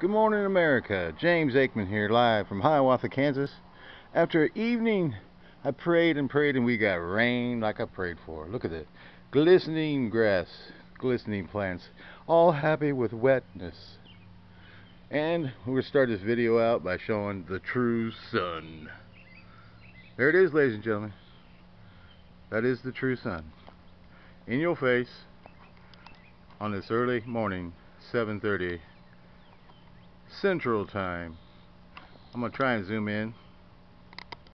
Good morning, America. James Aikman here, live from Hiawatha, Kansas. After evening, I prayed and prayed, and we got rain like I prayed for. Look at it. Glistening grass, glistening plants, all happy with wetness. And we're going to start this video out by showing the true sun. There it is, ladies and gentlemen. That is the true sun. In your face on this early morning, 7.30 Central Time. I'm going to try and zoom in